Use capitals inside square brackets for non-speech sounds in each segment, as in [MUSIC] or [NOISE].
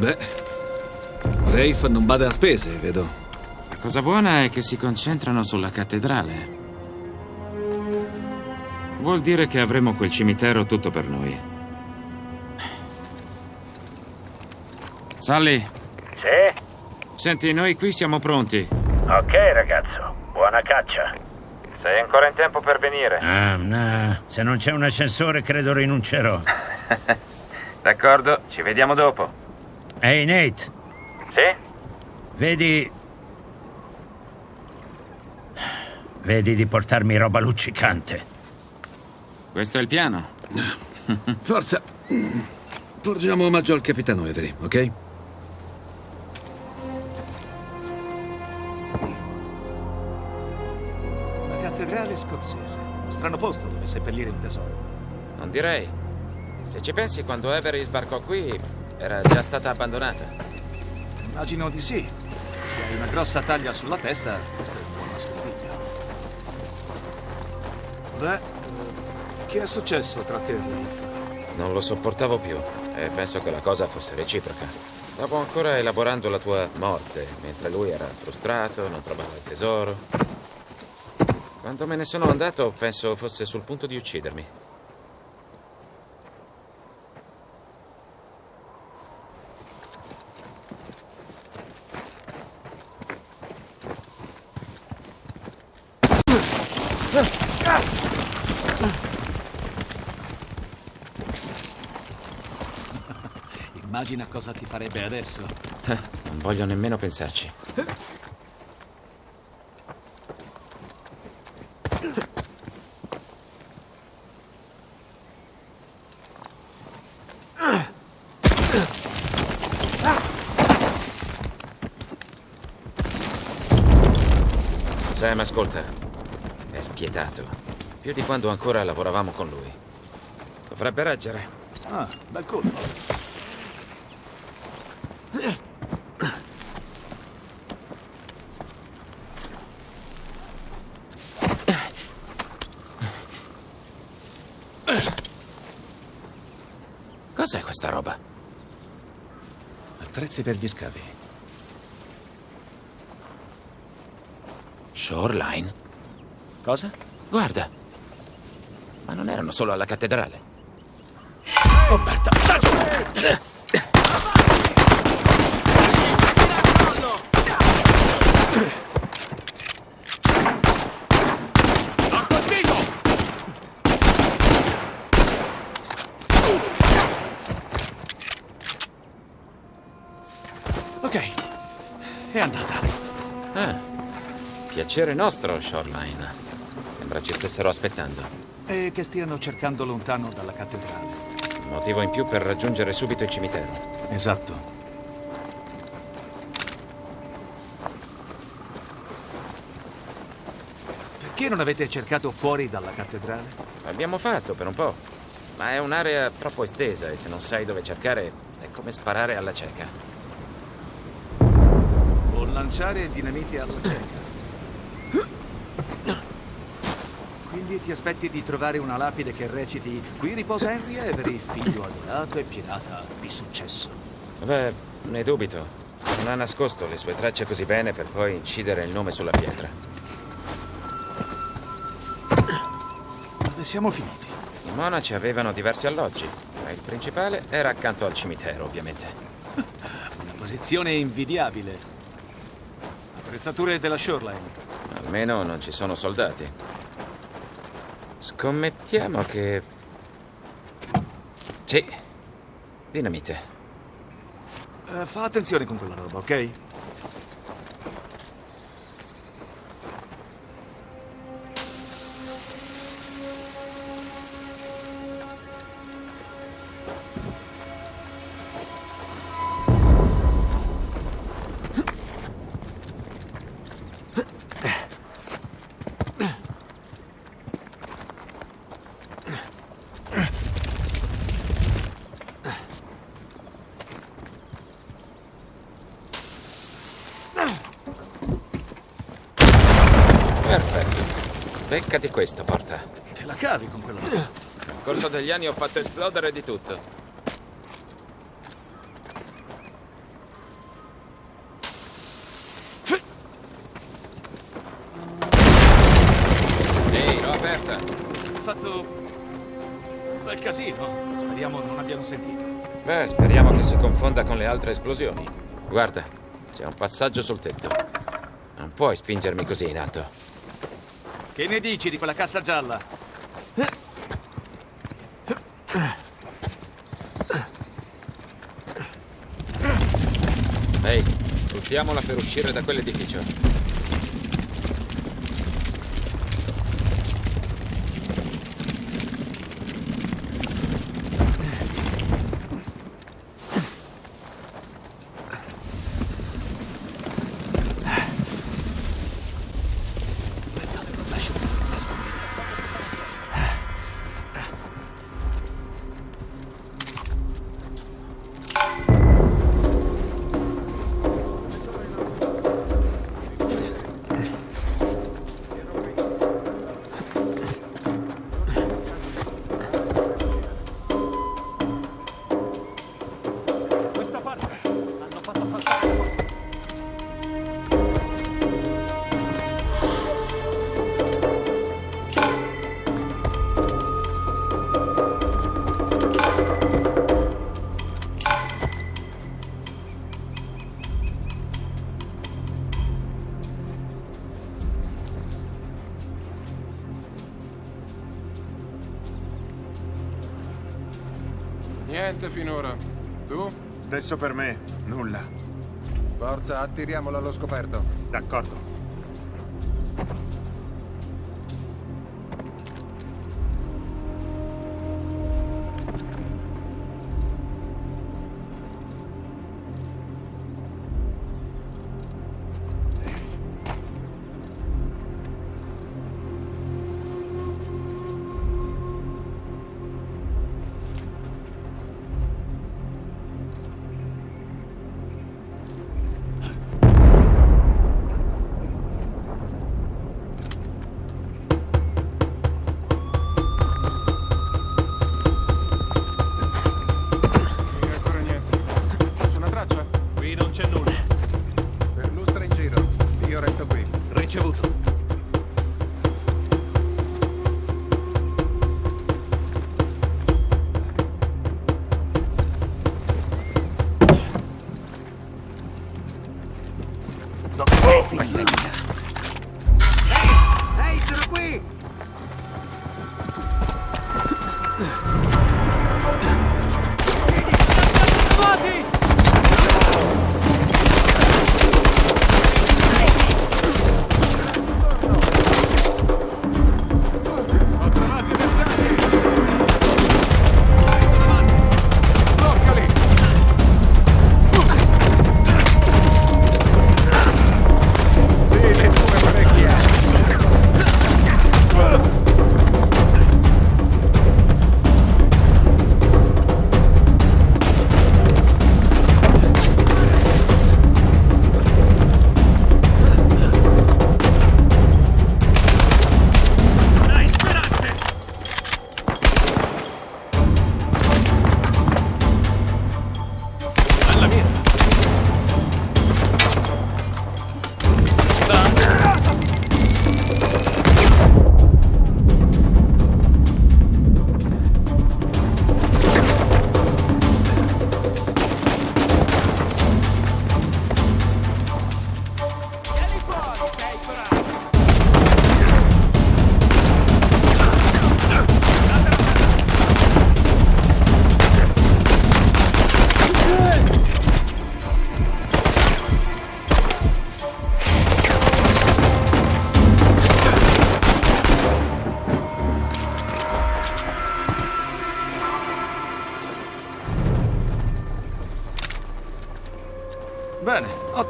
Beh, Rafe non bada a spese, vedo. La cosa buona è che si concentrano sulla cattedrale. Vuol dire che avremo quel cimitero tutto per noi. Sally, Sì? senti, noi qui siamo pronti. Ok, ragazzo. Buona caccia. Sei ancora in tempo per venire. Ah, no. Se non c'è un ascensore, credo rinuncerò. [LAUGHS] D'accordo, ci vediamo dopo. Ehi, Nate, Sì? vedi. Vedi di portarmi roba luccicante. Questo è il piano. [LAUGHS] Forza. Porgiamo omaggio al capitano Avery, ok? La cattedrale scozzese. Strano posto dove seppellire un tesoro. Non direi. Se ci pensi, quando Avery sbarcò qui, era già stata abbandonata. Immagino di sì. Se hai una grossa taglia sulla testa, questo è un buon nascondiglio. Beh, eh, che è successo tra te e Rafe? Non lo sopportavo più e penso che la cosa fosse reciproca. Stavo ancora elaborando la tua morte, mentre lui era frustrato, non trovava il tesoro. Quando me ne sono andato, penso fosse sul punto di uccidermi. Immagina cosa ti farebbe adesso. Non voglio nemmeno pensarci. Sam, ascolta. È spietato. Più di quando ancora lavoravamo con lui. Dovrebbe reggere. Ah, bel colpo. Cos'è questa roba? Attrezzi per gli scavi. Shoreline? Cosa? Guarda. Ma non erano solo alla cattedrale. Oh, Berta, sta giù! Ok, è andata. Ah, piacere nostro, Shoreline. Sembra ci stessero aspettando. E che stiano cercando lontano dalla cattedrale. Motivo in più per raggiungere subito il cimitero. Esatto. Perché non avete cercato fuori dalla cattedrale? L'abbiamo fatto per un po'. Ma è un'area troppo estesa e se non sai dove cercare è come sparare alla cieca. O lanciare dinamiti alla cieca. Ti aspetti di trovare una lapide che reciti Qui riposa Henry Avery, figlio adorato e pirata di successo. Beh, ne dubito. Non ha nascosto le sue tracce così bene per poi incidere il nome sulla pietra. Dove siamo finiti? I monaci avevano diversi alloggi, ma il principale era accanto al cimitero, ovviamente. [LAUGHS] Una posizione invidiabile. Attrezzature della Shoreline. Almeno non ci sono soldati. Scommettiamo che... Sì. Dinamite. Eh, fa attenzione con quella roba, ok? Beccati questa porta. Te la cavi con quello. [CLEARS THROAT] Nel corso degli anni ho fatto esplodere di tutto. Ehi, l'ho aperta. Ho fatto bel casino. Speriamo non abbiano sentito. Beh, speriamo che si confonda con le altre esplosioni. Guarda, c'è un passaggio sul tetto. Non puoi spingermi così in alto. Che ne dici di quella cassa gialla? Ehi, sfruttiamola per uscire da quell'edificio. permesso per me. Nulla. Forza, attiriamolo allo scoperto. D'accordo.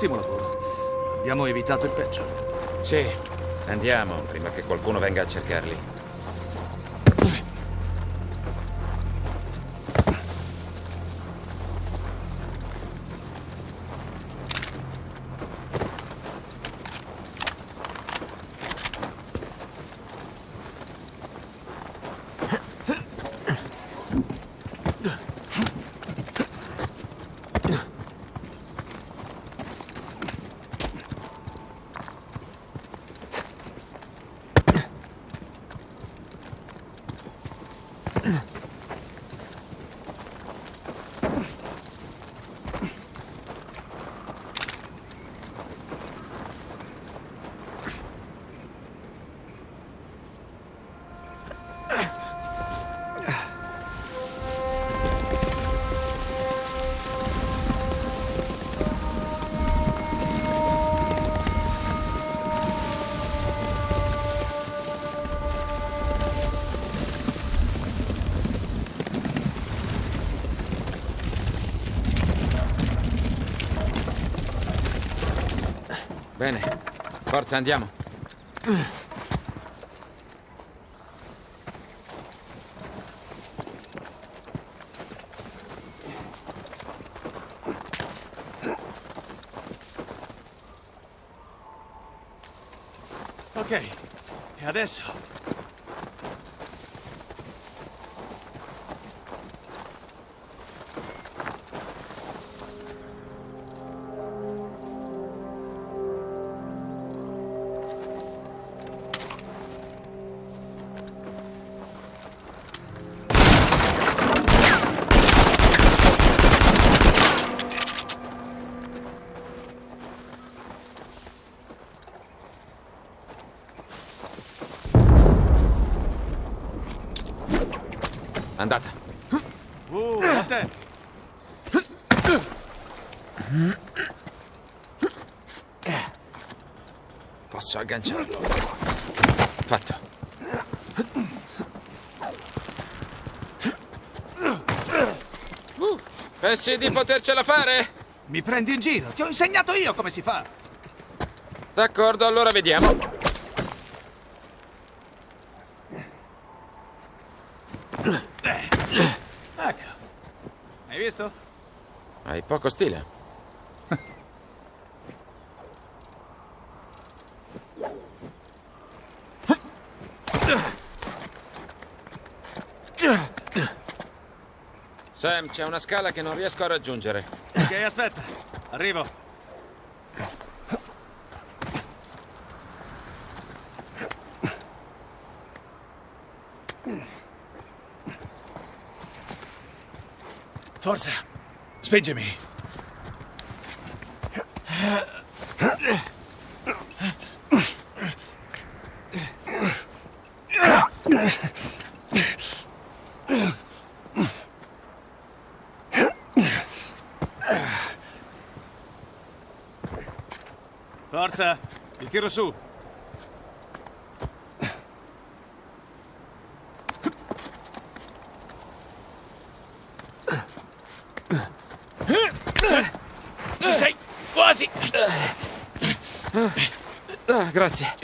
ottimo lavoro. Abbiamo evitato il peggio. Sì, andiamo prima che qualcuno venga a cercarli. Forza, andiamo. Ok, e adesso? Posso agganciarlo. Fatto. Pensi di potercela fare? Mi prendi in giro? Ti ho insegnato io come si fa. D'accordo, allora vediamo. Ecco. Hai visto? Hai poco stile. Sam, c'è una scala che non riesco a raggiungere. Ok, aspetta. Arrivo. Forza, spingimi. Forza, ti tiro su. Ci sei quasi. Ah, grazie.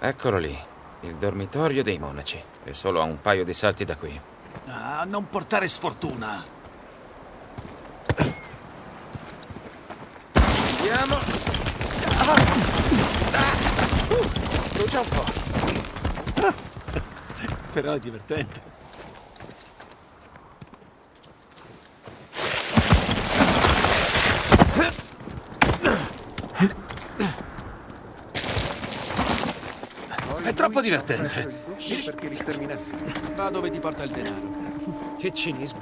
Eccolo lì, il dormitorio dei monaci. È solo a un paio di salti da qui. Ah, non portare sfortuna. Andiamo. Brucia un po'. [LAUGHS] Però è divertente. È troppo divertente. Perché li sterminassi. Va dove ti porta il denaro. Che cinismo.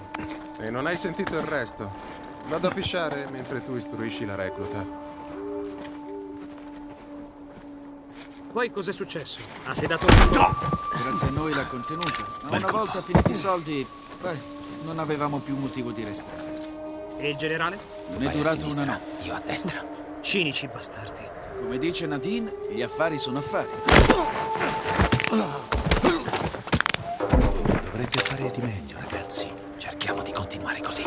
E non hai sentito il resto. Vado a pisciare mentre tu istruisci la recluta. Poi cos'è successo? Ha sedato un po'? Grazie a noi l'ha contenuta. Ma una volta finiti i soldi, beh, non avevamo più motivo di restare. E il generale? Non è durato una notte. Io a destra. Cinici bastardi. Come dice Nadine, gli affari sono affari. Dovrete fare di meglio, ragazzi. Cerchiamo di continuare così.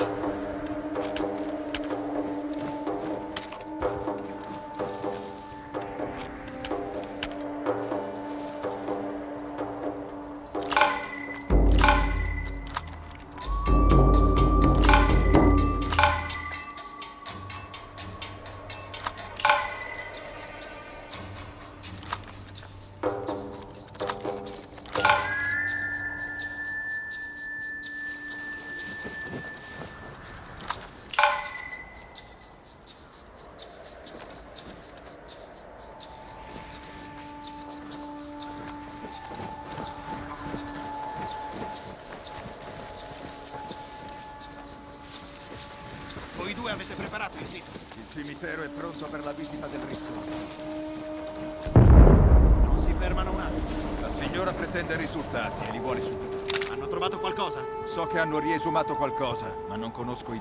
Conosco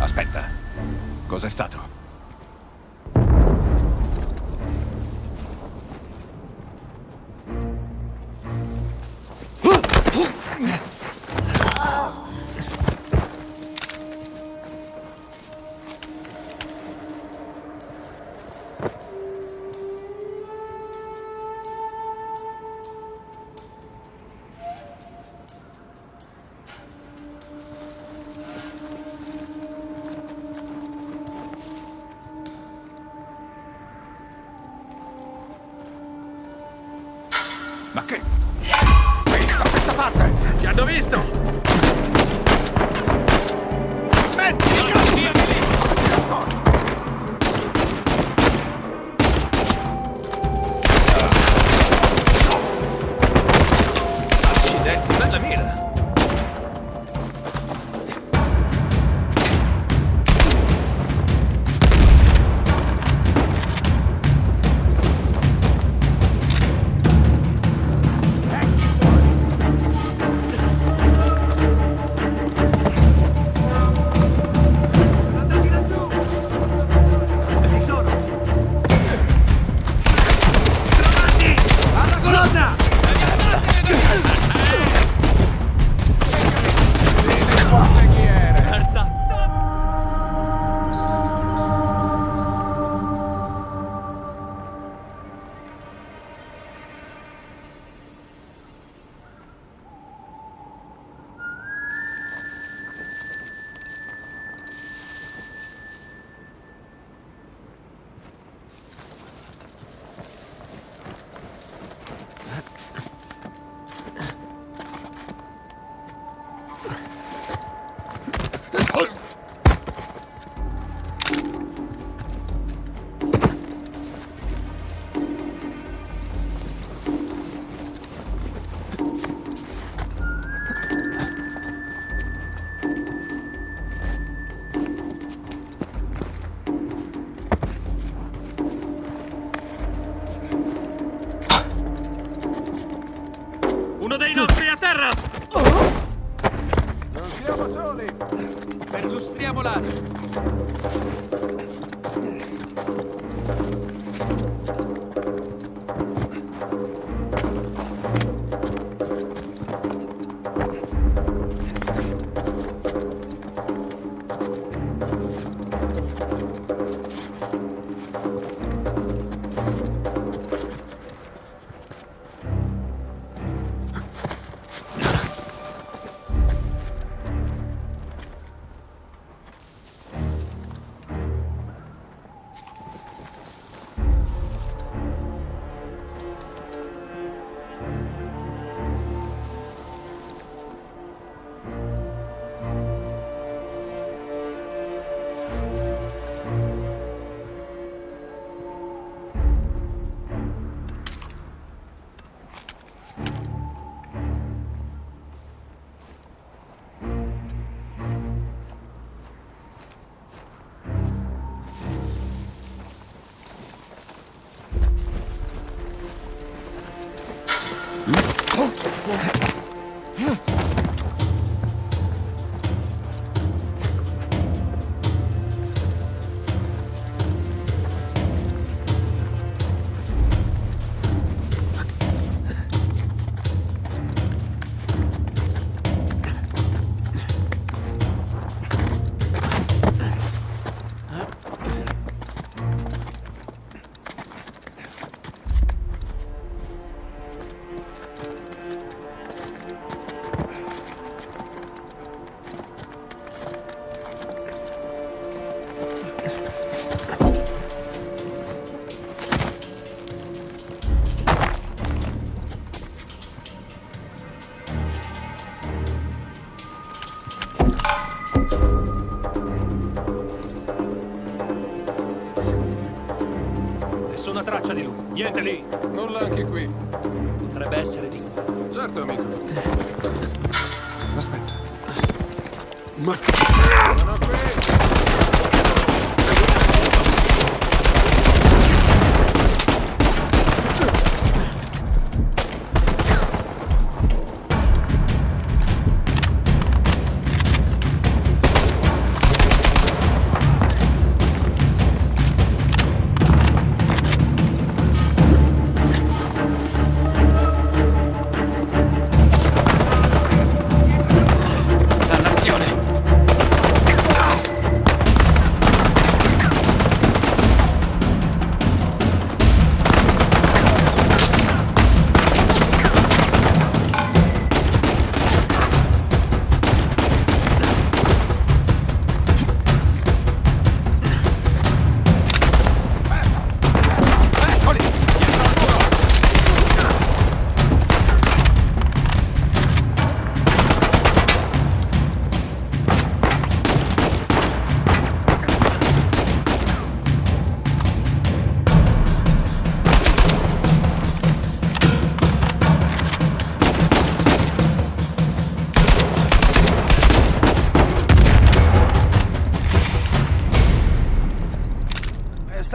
Aspetta. Cos'è stato? Uno dei nostri a terra! Oh. Non siamo soli! Perlustriamo l'area!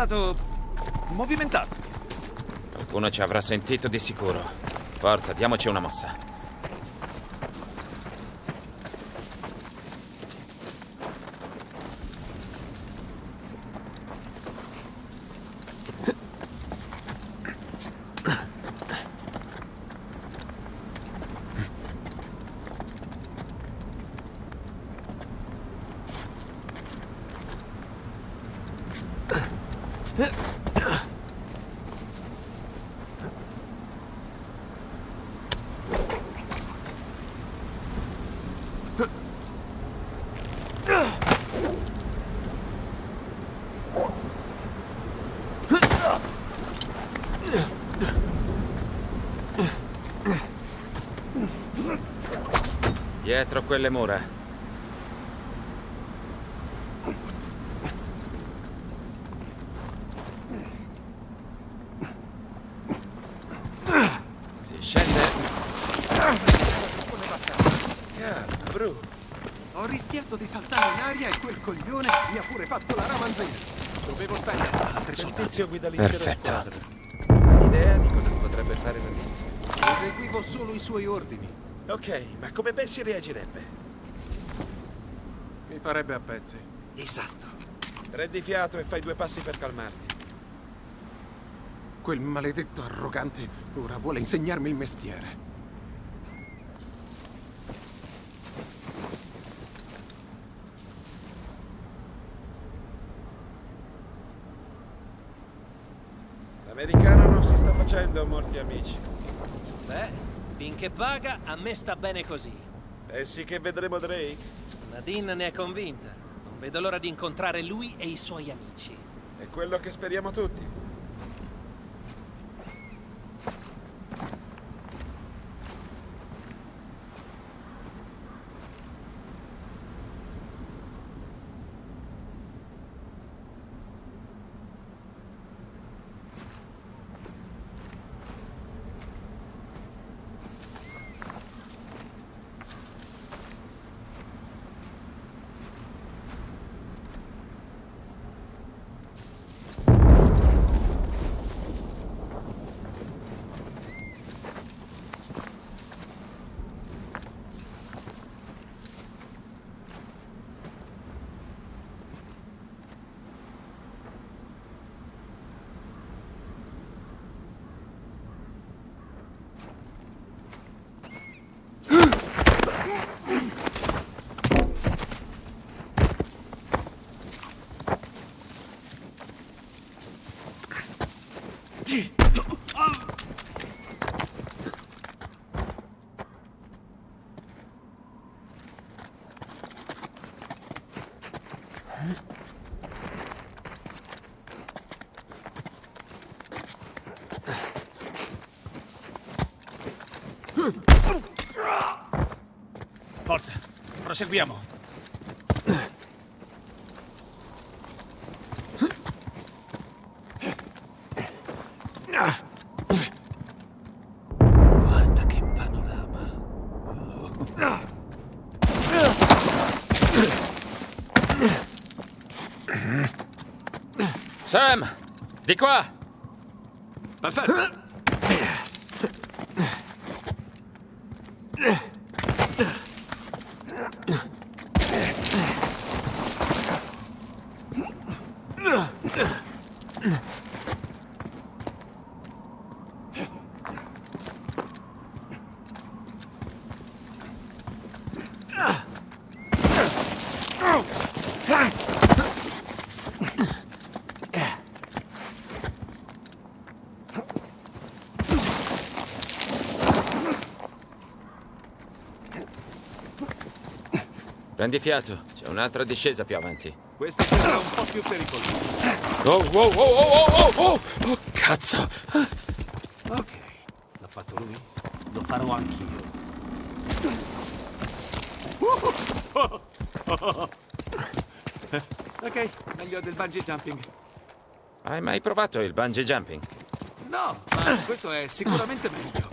Stato movimentato. Qualcuno ci avrà sentito di sicuro. Forza, diamoci una mossa. Dietro quelle mura. Si scende. Bru. Ho rischiato di saltare in aria e quel coglione mi ha pure fatto la ramanzina. Dovevo spendere altri tizio guida l'intera Perfetto. Idea di cosa potrebbe fare per me? Eseguivo solo i suoi ordini. Ok, ma come pensi reagirebbe? Mi farebbe a pezzi. Esatto. Prendi fiato e fai due passi per calmarti. Quel maledetto arrogante ora vuole insegnarmi il mestiere. L'americano non si sta facendo molti amici. Finché paga, a me sta bene così. Pensi che vedremo Drake? Nadine ne è convinta. Non vedo l'ora di incontrare lui e i suoi amici. È quello che speriamo tutti. Proseguiamo. Guarda che panorama. Sam, di qua! Perfetto. Prendi fiato, c'è un'altra discesa più avanti. Questo sembra un po' più pericoloso. Oh, oh, oh, oh, oh, oh, oh, cazzo! Ok, l'ha fatto lui. Lo farò anch'io. ok, meglio del bungee jumping. Hai mai provato il bungee jumping? No, ma questo è sicuramente meglio.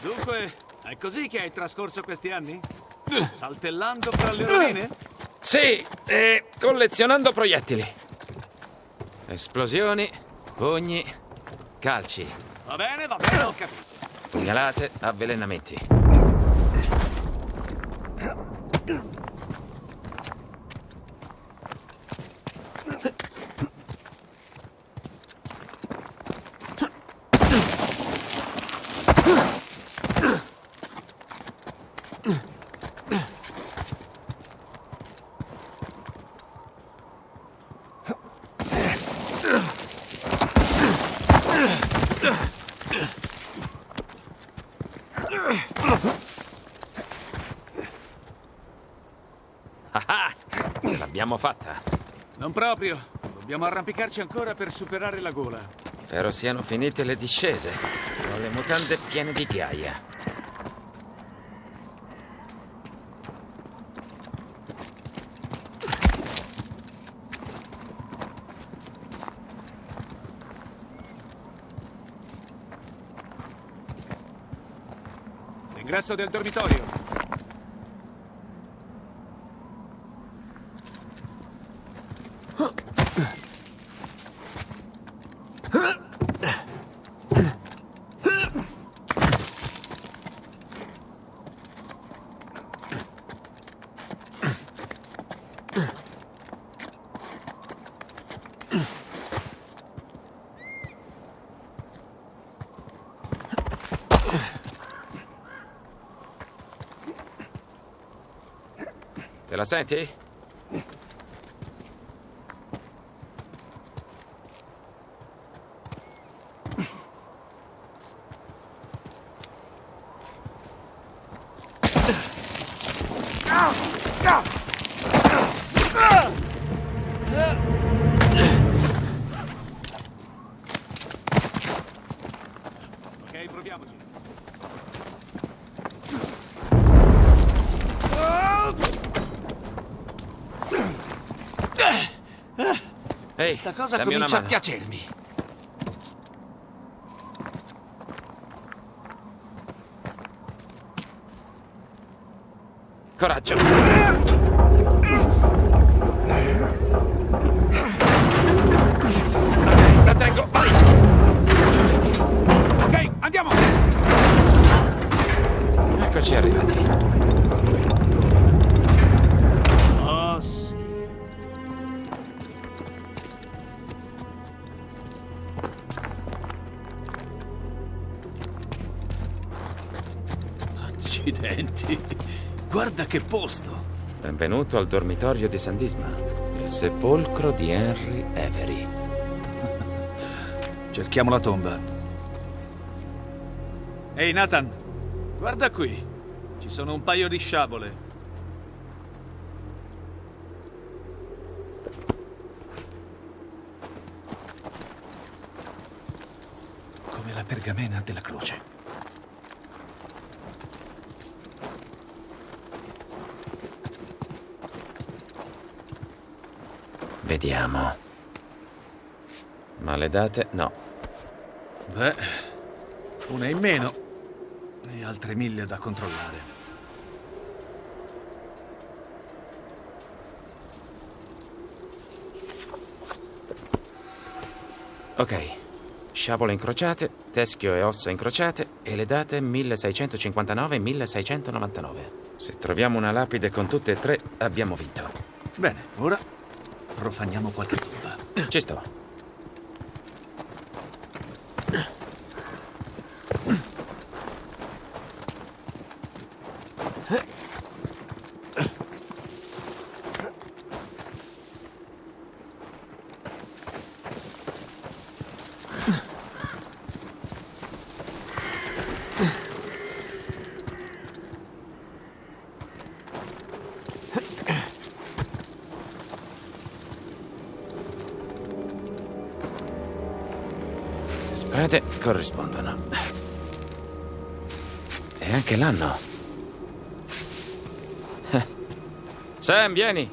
Dunque, è così che hai trascorso questi anni? Saltellando fra le rovine? Sì, e collezionando proiettili. Esplosioni, pugni, calci, Va bene, va bene, ho capito. pugnalate, avvelenamenti. Ah, ce l'abbiamo fatta. Non proprio. Dobbiamo arrampicarci ancora per superare la gola. Spero siano finite le discese. Ho le mutande piene di ghiaia. L'ingresso del dormitorio. Te la senti? Ok, proviamoci. Ehi, Questa cosa dammi comincia a piacermi. Coraggio. Ok, la tengo, vai! Ok, andiamo! Eccoci arrivati. Che posto. Benvenuto al dormitorio di San Disma, il sepolcro di Henry Avery. [LAUGHS] Cerchiamo la tomba. Ehi, Nathan. Guarda qui. Ci sono un paio di sciabole. Come la pergamena della croce. Vediamo. Ma le date? No. Beh, una in meno e altre mille da controllare. Ok. Sciabole incrociate, teschio e ossa incrociate e le date 1659 e 1699. Se troviamo una lapide con tutte e tre, abbiamo vinto. Bene, ora profaniamo qualche tomba. Ci sto. Corrispondono. E anche l'anno. Sam, vieni.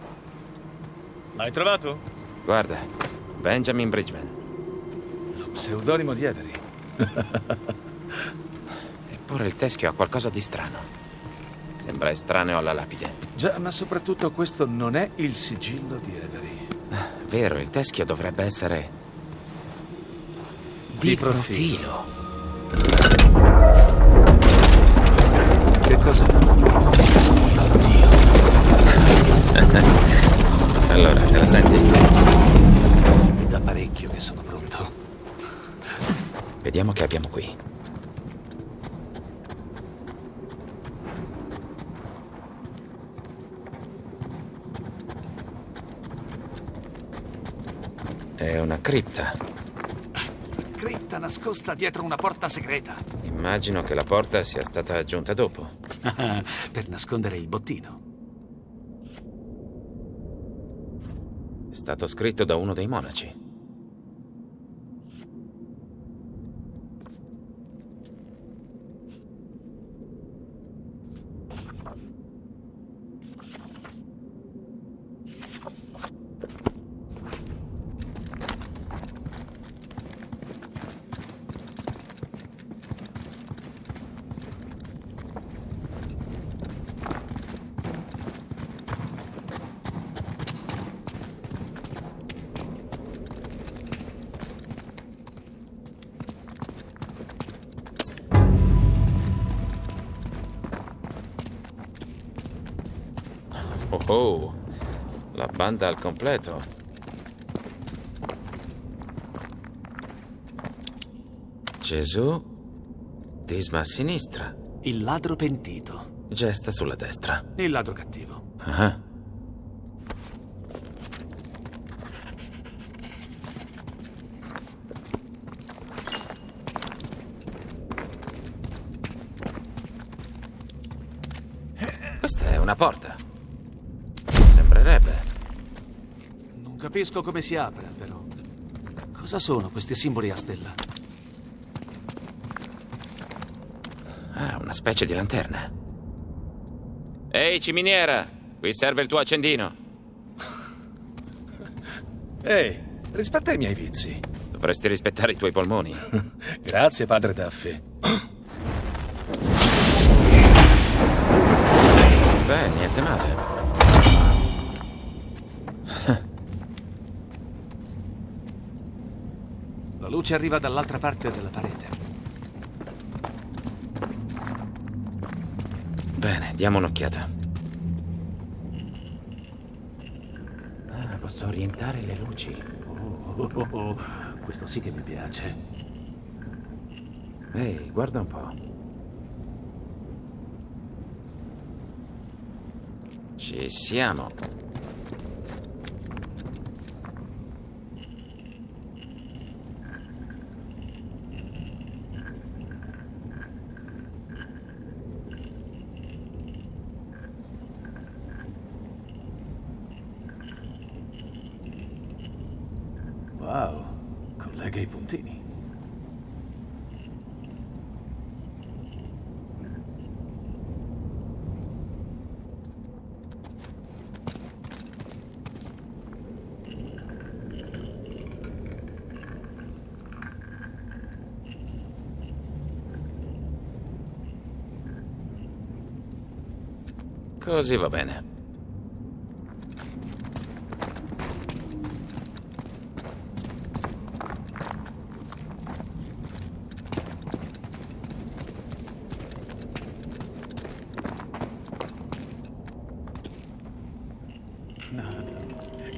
L'hai trovato? Guarda, Benjamin Bridgman. Pseudonimo di Avery. [LAUGHS] Eppure il teschio ha qualcosa di strano. Sembra estraneo alla lapide. Già, ma soprattutto questo non è il sigillo di Avery. Vero, il teschio dovrebbe essere... Di profilo. profilo. Che cos'è? [LAUGHS] Allora, te la senti? Da parecchio che sono pronto. Vediamo che abbiamo qui. È una cripta. Nascosta dietro una porta segreta. Immagino che la porta sia stata aggiunta dopo. [LAUGHS] per nascondere il bottino. È stato scritto da uno dei monaci. Oh oh, la banda al completo. Gesù, disma a sinistra, Il ladro pentito. gesta sulla destra. Il ladro cattivo. Ah, una porta. Sembrerebbe. Non capisco come si apre, però. Cosa sono questi simboli a stella? Ah, una specie di lanterna. Ehi, ciminiera! Qui serve il tuo accendino. [LAUGHS] Ehi, rispetta i miei vizi. Dovresti rispettare i tuoi polmoni. [LAUGHS] Grazie, padre Duffy. Beh, niente male. Luce arriva dall'altra parte della parete. Bene, diamo un'occhiata. Ah, posso orientare le luci. Oh, oh, oh, questo sì che mi piace. Ehi, guarda un po'. Ci siamo. Puntini. Così va bene.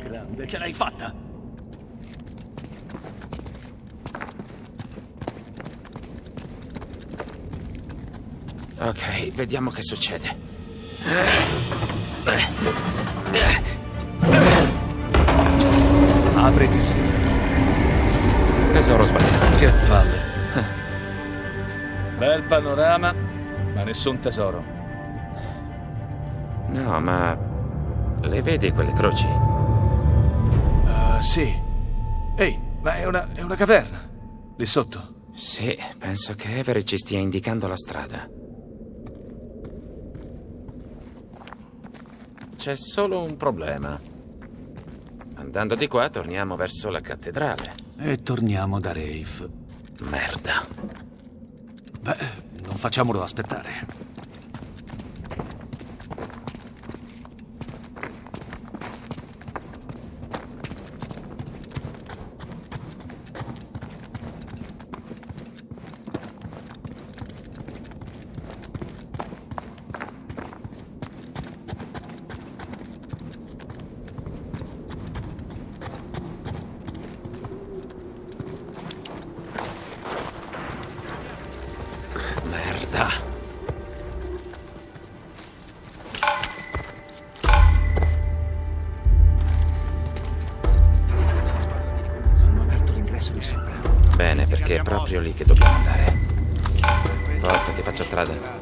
Grande, ce l'hai fatta! Ok, vediamo che succede. Apriti, Caesar. Tesoro sbagliato. Che palle. Bel panorama, ma nessun tesoro. No, ma... Le vedi quelle croci? Uh, sì. Ehi, ma è una, è una caverna. Lì sotto. Sì, penso che Everett ci stia indicando la strada. C'è solo un problema. Andando di qua torniamo verso la cattedrale. E torniamo da Rafe. Merda. Beh, non facciamolo aspettare. L'ingresso di sopra. Bene, perché è proprio lì che dobbiamo andare. Forza, ti faccio strada.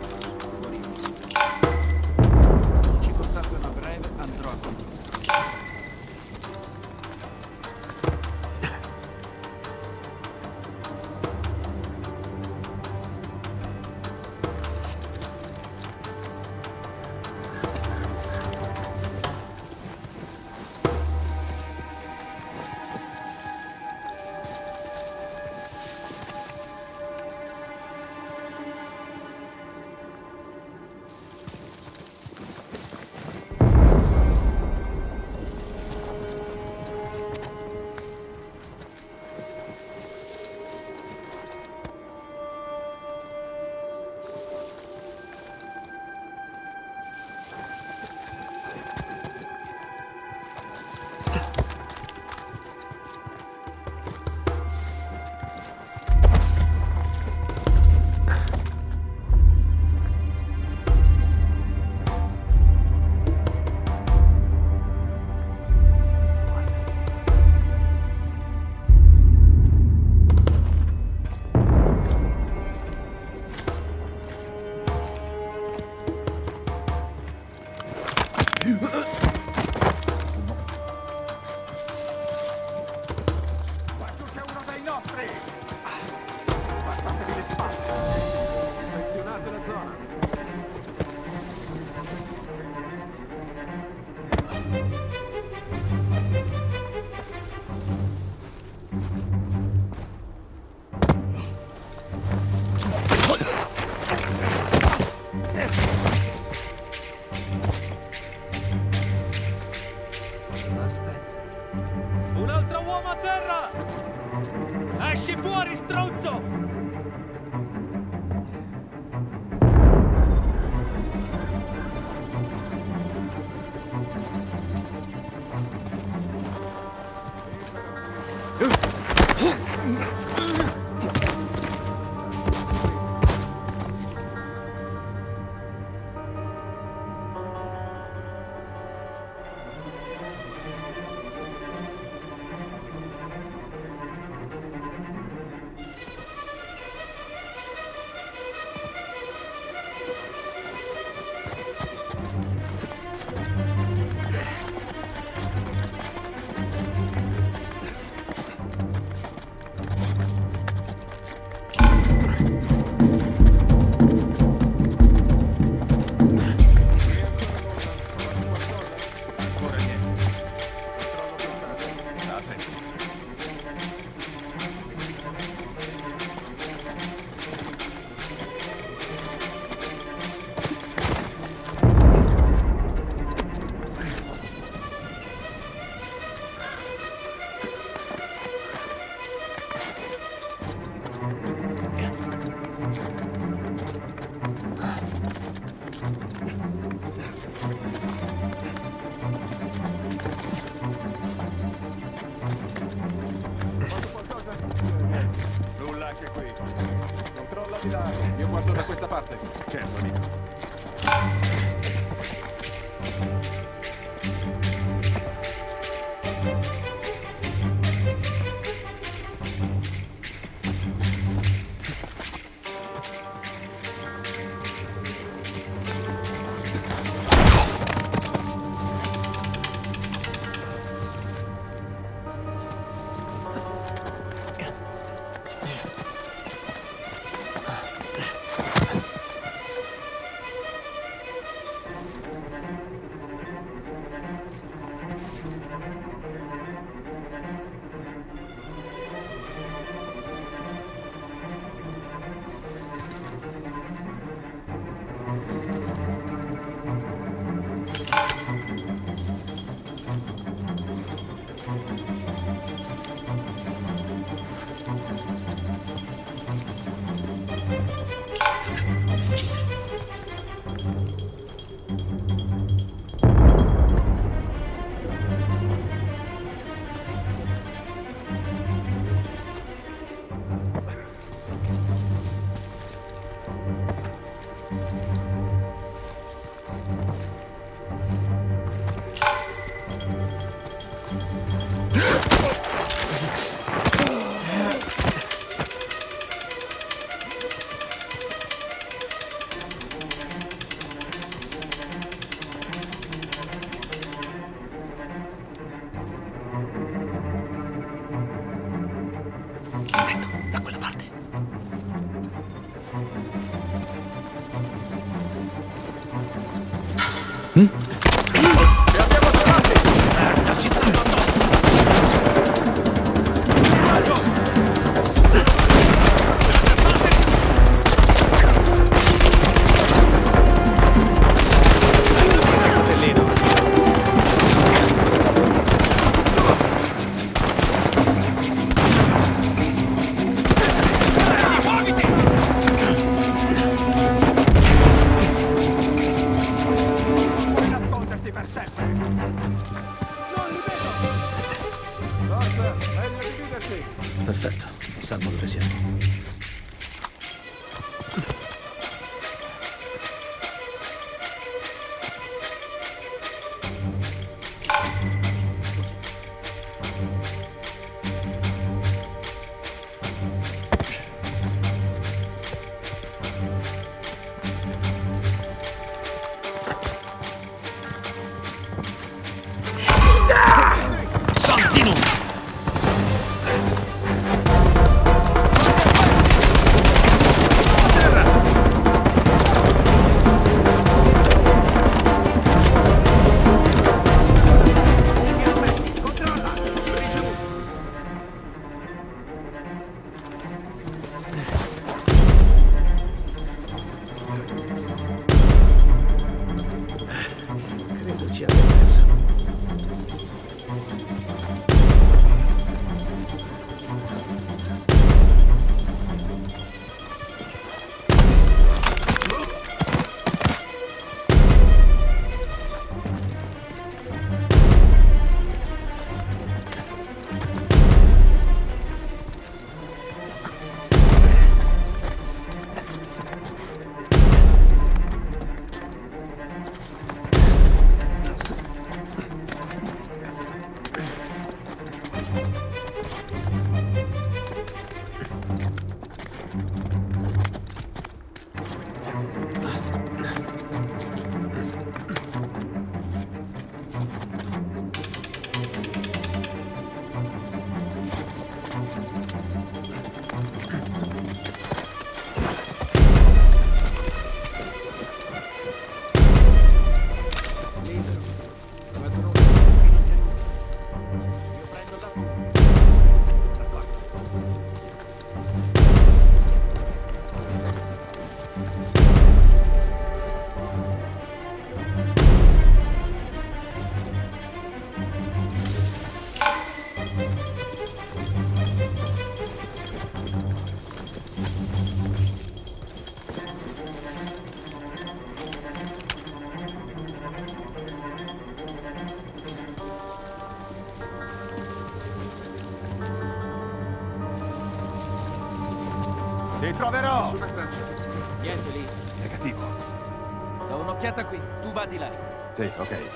Là. Sì,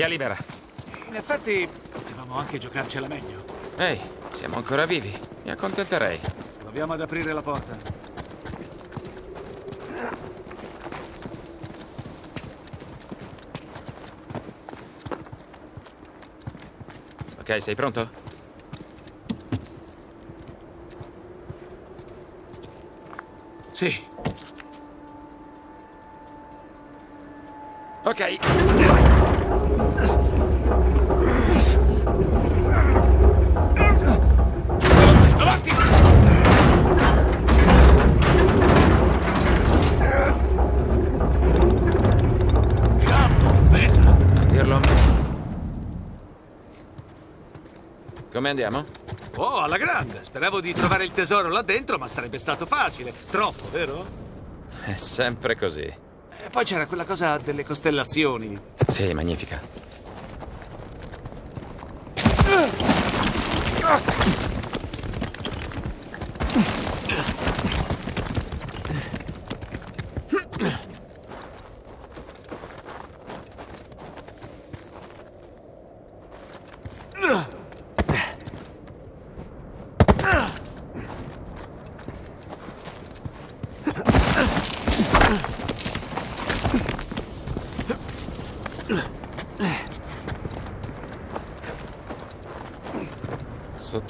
via libera. In effetti, potevamo anche giocarcela meglio. Ehi, siamo ancora vivi. Mi accontenterei. Proviamo ad aprire la porta. Ok, sei pronto? Sì. Ok. Andiamo? Oh, alla grande! Speravo di trovare il tesoro là dentro, ma sarebbe stato facile. Troppo, vero? È sempre così. E poi c'era quella cosa delle costellazioni. Sì, magnifica.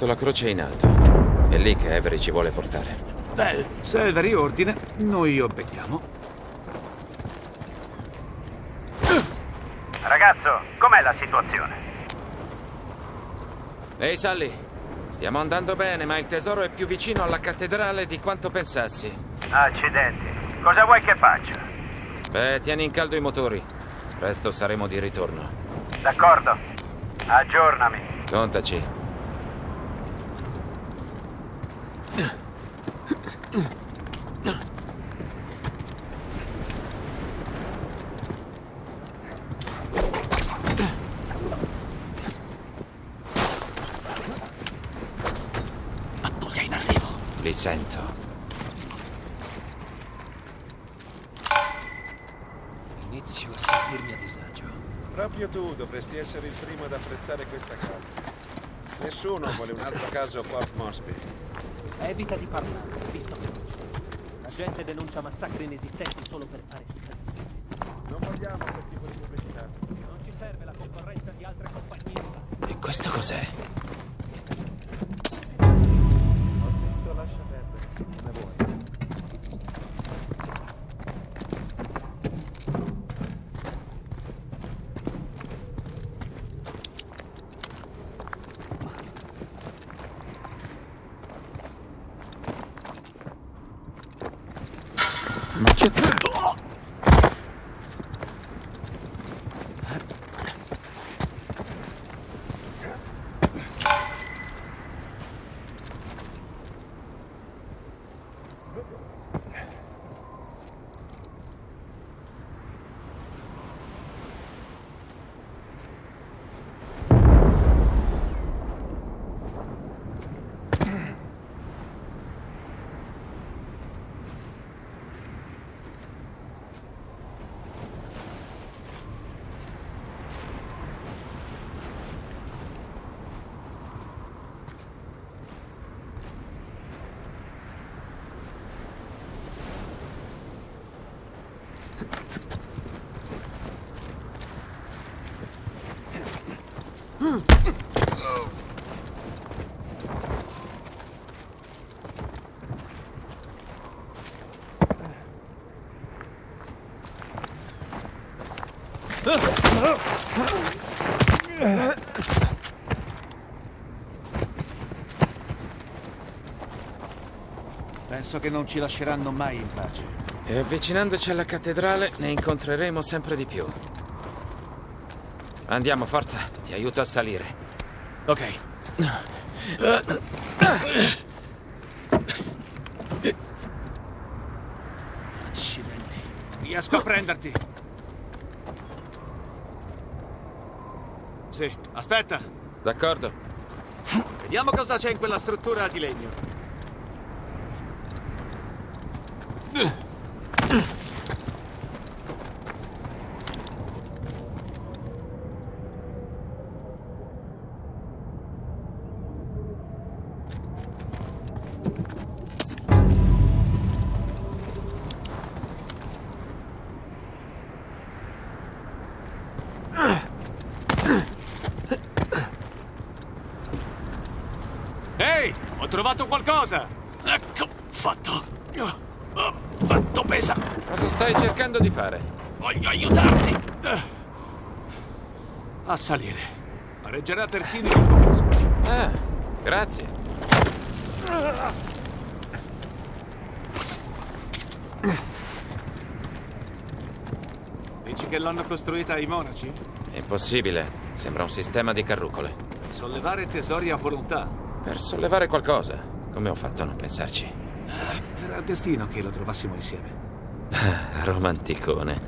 Sotto la croce in alto. È lì che Avery ci vuole portare. Beh, se Avery ordine, noi obbediamo. Ragazzo, com'è la situazione? Ehi, Sally. Stiamo andando bene, ma il tesoro è più vicino alla cattedrale di quanto pensassi. Accidenti. Cosa vuoi che faccia? Beh, tieni in caldo i motori. Presto saremo di ritorno. D'accordo. Aggiornami. Contaci. Li sento. Inizio a sentirmi a disagio. Proprio tu dovresti essere il primo ad apprezzare questa casa. Nessuno vuole un altro caso a Port Moresby. Evita di parlare, visto che. La gente denuncia massacri inesistenti solo per fare schifo. Non vogliamo quel tipo di pubblicità. Non ci serve la concorrenza di altre compagnie. E questo cos'è? Penso che non ci lasceranno mai in pace. E avvicinandoci alla cattedrale ne incontreremo sempre di più. Andiamo, forza, ti aiuto a salire. Ok. Accidenti. Riesco a prenderti. Sì, aspetta. D'accordo. Vediamo cosa c'è in quella struttura di legno. Ehi, ho trovato qualcosa! Ecco, fatto. Oh, Quanto pesa! Cosa stai cercando di fare? Voglio aiutarti! A salire. Reggerà persino il commesso. Ah, grazie. Dici che l'hanno costruita i monaci? Impossibile. Sembra un sistema di carrucole. Per sollevare tesori a volontà. Per sollevare qualcosa. Come ho fatto a non pensarci? Era destino che lo trovassimo insieme. [LAUGHS] Romanticone.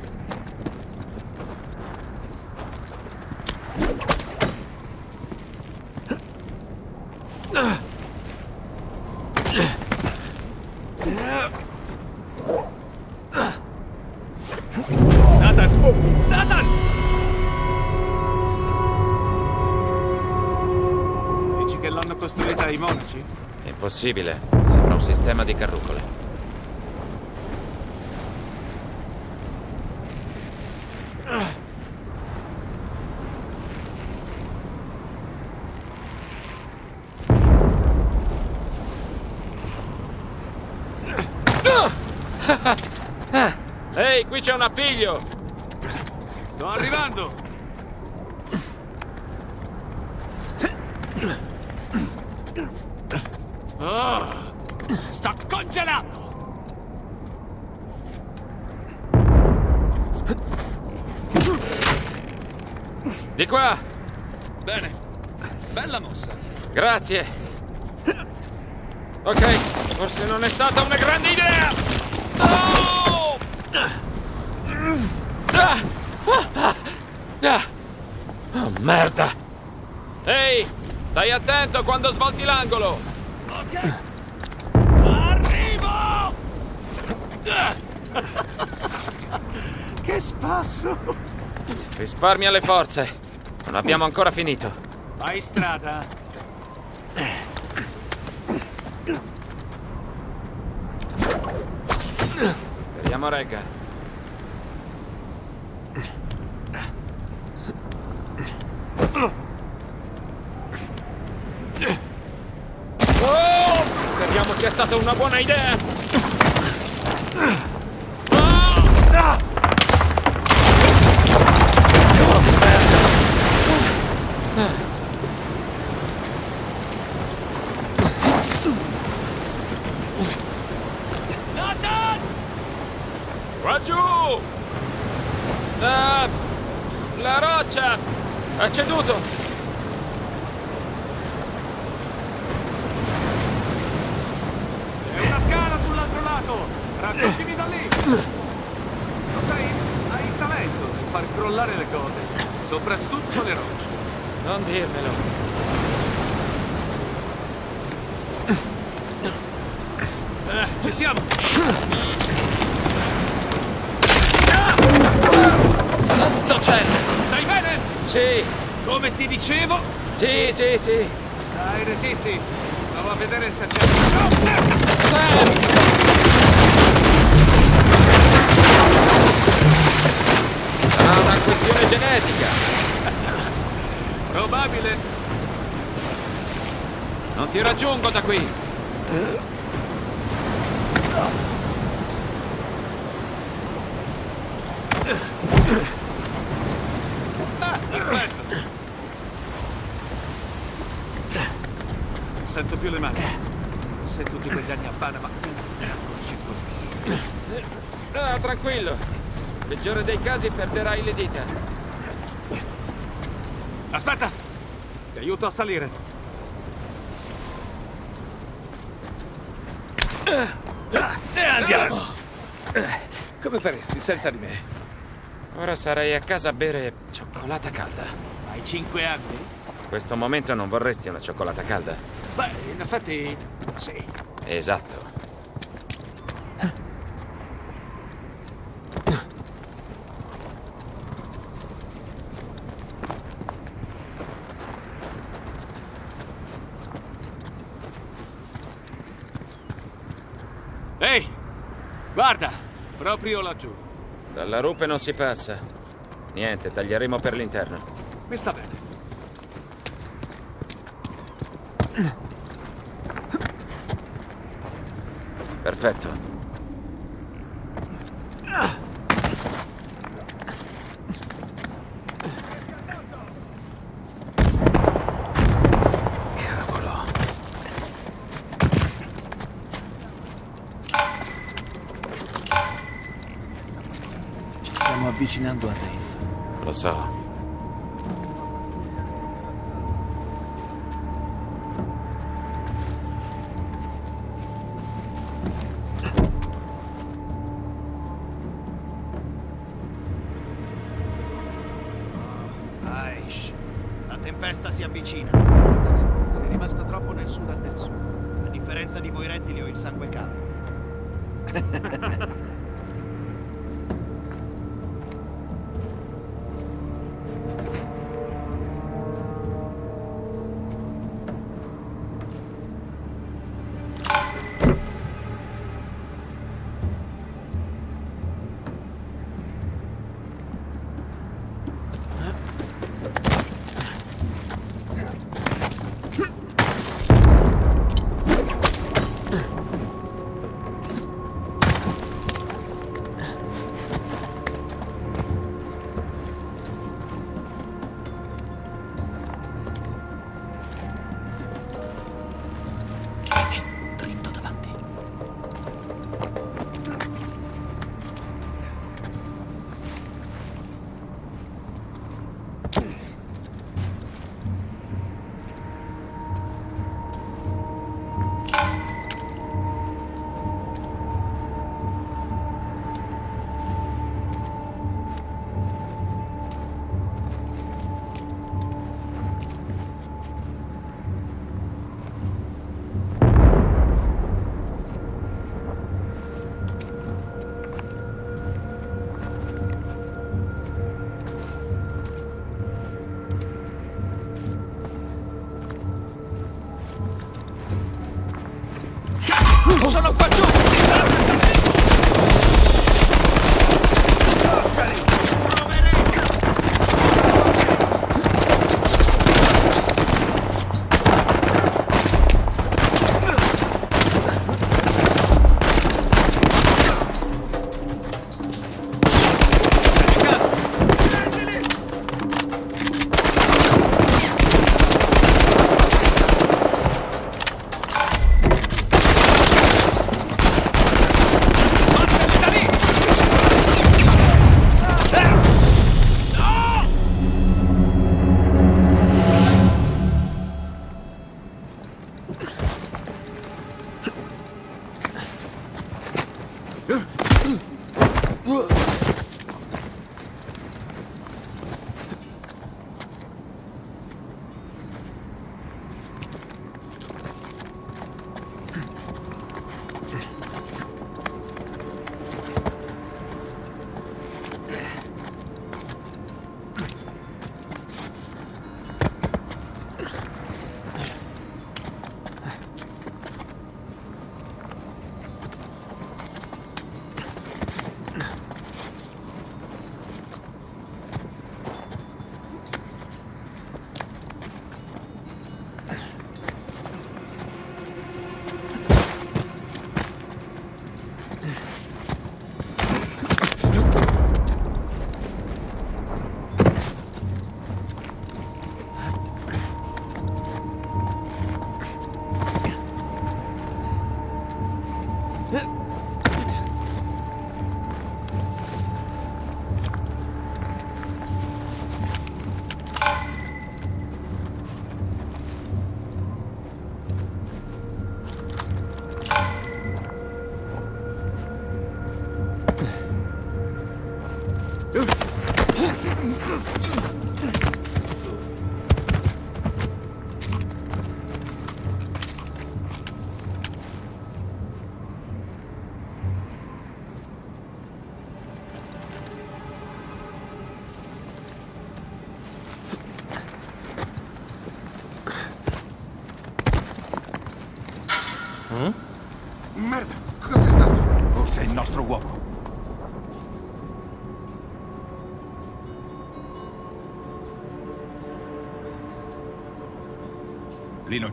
Impossibile. Sembra un sistema di carrucole. Ehi, qui c'è un appiglio! Sto arrivando! Oh, sta congelando! Di qua! Bene, bella mossa. Grazie. Ok, forse non è stata una grande idea. Oh! Ah! Ah! Ah! Oh, merda! Ehi, stai attento quando svolti l'angolo! Arrivo! Che spasso! Risparmia le forze. Non abbiamo ancora finito. Fai strada. Speriamo regga. Stata una buona idea. Qua giù! La... la roccia ha ceduto. C'è una scala sull'altro lato! Raggiungimi da lì! Lo sai, hai il talento di far crollare le cose, soprattutto le rocce. Non dirmelo. Eh, ci siamo! Santo cielo! Stai bene? Sì, Come ti dicevo, sì, sì, sì. dai, resisti. Provo a vedere se c'è... No! Sam! Sarà una questione genetica. Probabile. Non ti raggiungo da qui. Ah, perfetto. Sento più le mani. Se tutti quegli anni a Panama a circolazione. Ah, tranquillo. Peggiore dei casi perderai le dita. Aspetta! Ti aiuto a salire. E andiamo! Come faresti senza di me? Ora sarei a casa a bere cioccolata calda. Hai cinque anni? In questo momento non vorresti una cioccolata calda? Beh, in effetti, sì. Esatto. Ehi! Guarda! Proprio laggiù. Dalla rupe non si passa. Niente, taglieremo per l'interno. Mi sta bene. Perfetto.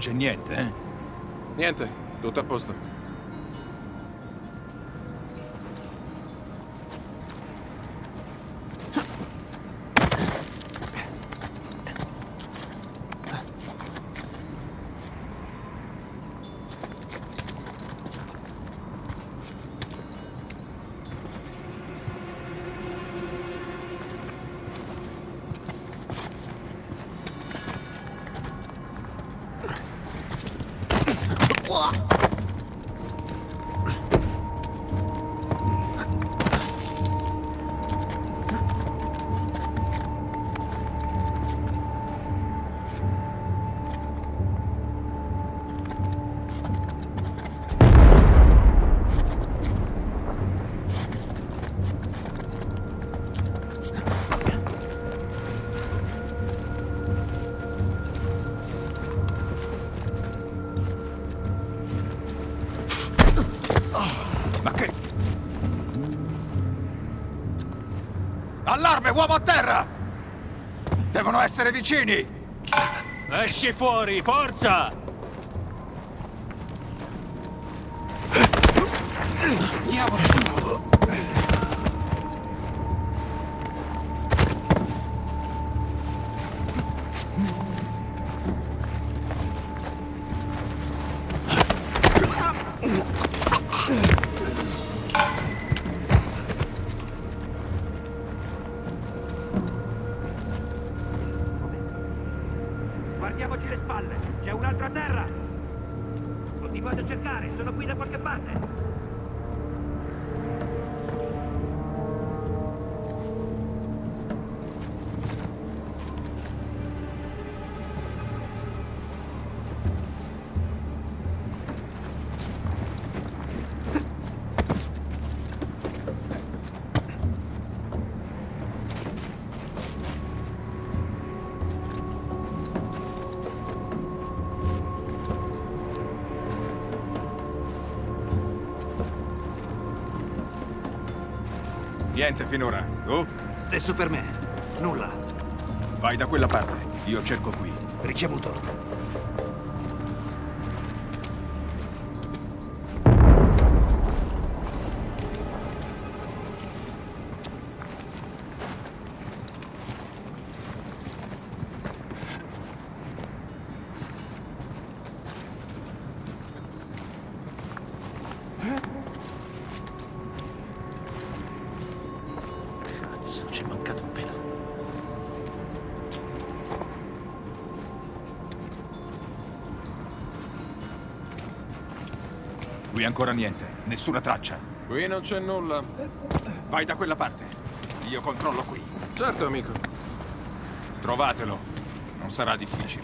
C'è niente, eh? Niente, tutto a posto. Terra! Devono essere vicini! Esci fuori, forza! Niente finora. Tu? Stesso per me. Nulla. Vai da quella parte. Io cerco qui. Ricevuto. Ancora niente. Nessuna traccia. Qui non c'è nulla. Vai da quella parte. Io controllo qui. Certo, amico. Trovatelo. Non sarà difficile.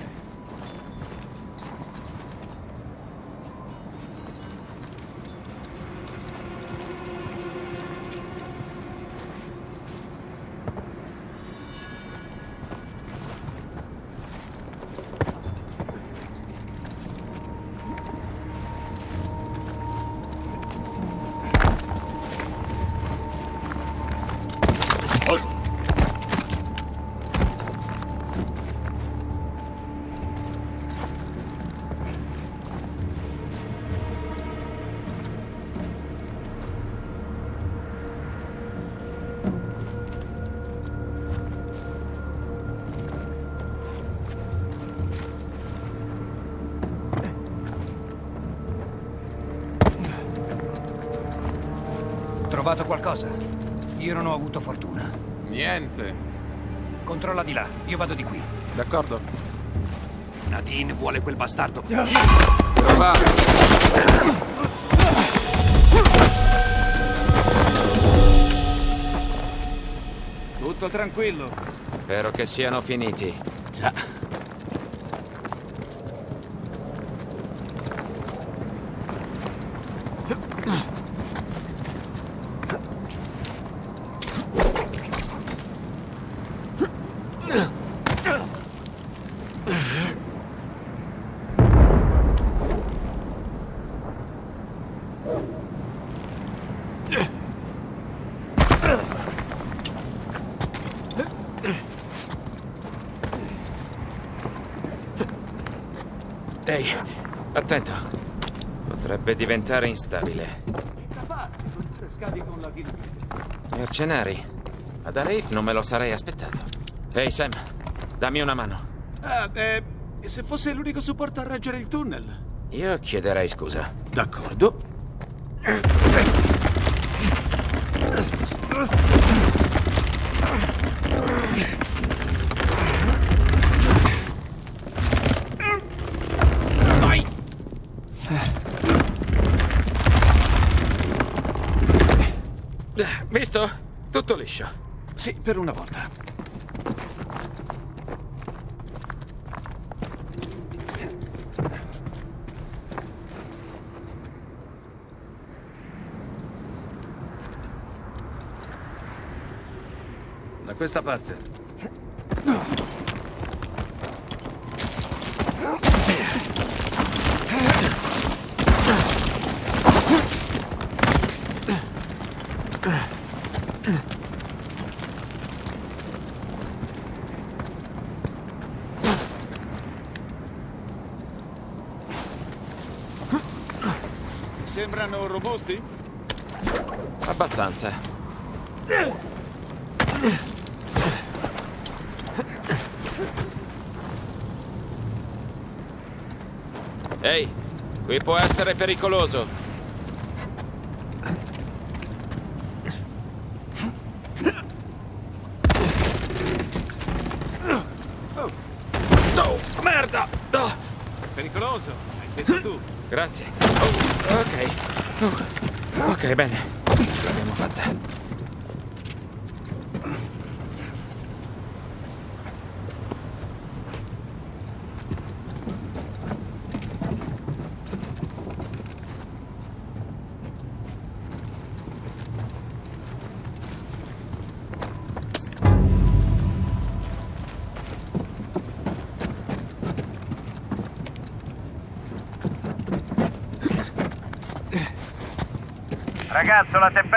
Trovato qualcosa? Io non ho avuto fortuna. Niente. Controlla di là, io vado di qui. D'accordo. Nadine vuole quel bastardo. Trovato. Tutto tranquillo. Spero che siano finiti. Diventare instabile. Mercenari. Ad Arif non me lo sarei aspettato. Ehi, Sam, dammi una mano. Ah, eh, se fosse l'unico supporto a reggere il tunnel. Io chiederei scusa. D'accordo. Liscio. Sì, per una volta. Da questa parte. Robusti? Abbastanza. Ehi, qui può essere pericoloso. Oh, merda! Oh, Pericoloso, hai detto tu. grazie. Ok, bene.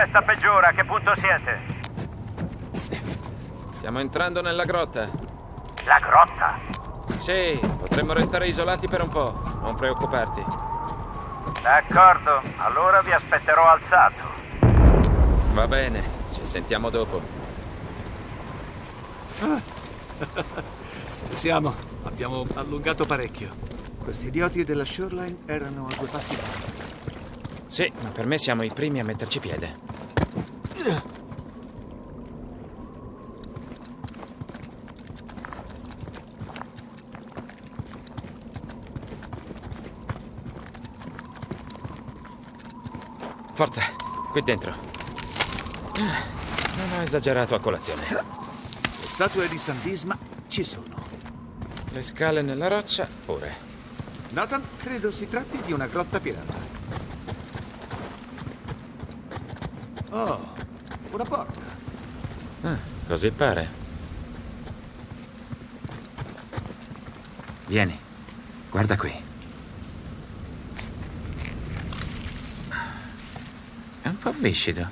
Tempesta peggiora. A che punto siete? Stiamo entrando nella grotta. La grotta. Sì, potremmo restare isolati per un po'. Non preoccuparti. D'accordo, allora vi aspetterò alzato. Va bene, ci sentiamo dopo. Ci siamo. Abbiamo allungato parecchio. Questi idioti della Shoreline erano a due passi da noi. Sì, ma per me siamo i primi a metterci piede. Forza, qui dentro. Non ho esagerato a colazione. Le statue di San Disma ci sono. Le scale nella roccia, pure. Nathan, credo si tratti di una grotta pirata. Oh, una porta. Ah, così pare. Vieni, guarda qui. È un po' viscido.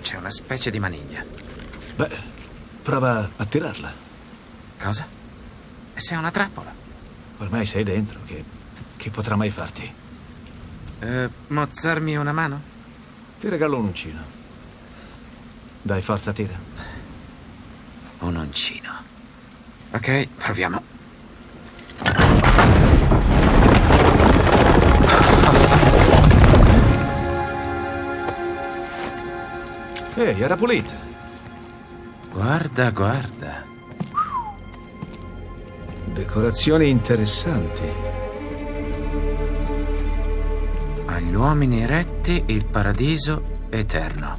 C'è una specie di maniglia. Beh, prova a tirarla. Cosa? E se è una trappola? Ormai sei dentro, che, che potrà mai farti? Eh, mozzarmi una mano? Ti regalo un uncino. Dai, forza, tira. Un uncino. Ok, proviamo. Ehi, era pulita. Guarda, guarda. Decorazioni interessanti. Agli uomini retti il paradiso eterno.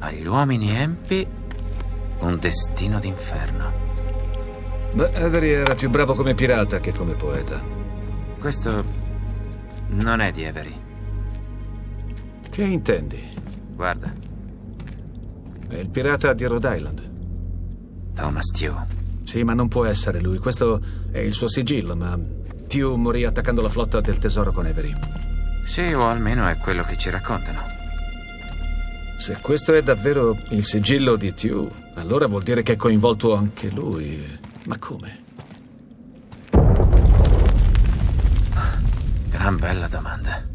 Agli uomini empi un destino d'inferno. Beh, Avery era più bravo come pirata che come poeta. Questo non è di Avery. Che intendi? Guarda, È il pirata di Rhode Island. Thomas Tew. Sì, ma non può essere lui. Questo è il suo sigillo, ma Tew morì attaccando la flotta del tesoro con Avery. Sì, o almeno è quello che ci raccontano. Se questo è davvero il sigillo di Tew, allora vuol dire che è coinvolto anche lui. Ma come? Gran bella domanda.